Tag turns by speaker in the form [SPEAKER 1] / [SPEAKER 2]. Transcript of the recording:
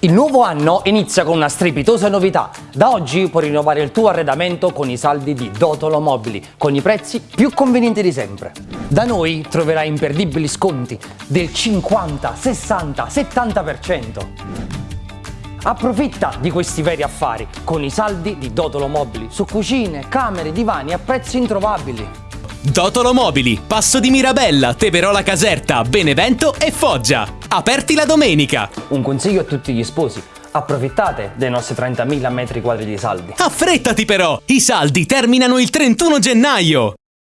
[SPEAKER 1] Il nuovo anno inizia con una strepitosa novità. Da oggi puoi rinnovare il tuo arredamento con i saldi di Dotolo Mobili, con i prezzi più convenienti di sempre. Da noi troverai imperdibili sconti del 50, 60, 70%. Approfitta di questi veri affari con i saldi di Dotolo Mobili su cucine, camere, divani a prezzi introvabili.
[SPEAKER 2] Dotolo Mobili, Passo di Mirabella, Teverola Caserta, Benevento e Foggia. Aperti la domenica.
[SPEAKER 1] Un consiglio a tutti gli sposi. Approfittate dei nostri 30.000 metri quadri di saldi.
[SPEAKER 2] Affrettati però! I saldi terminano il 31 gennaio!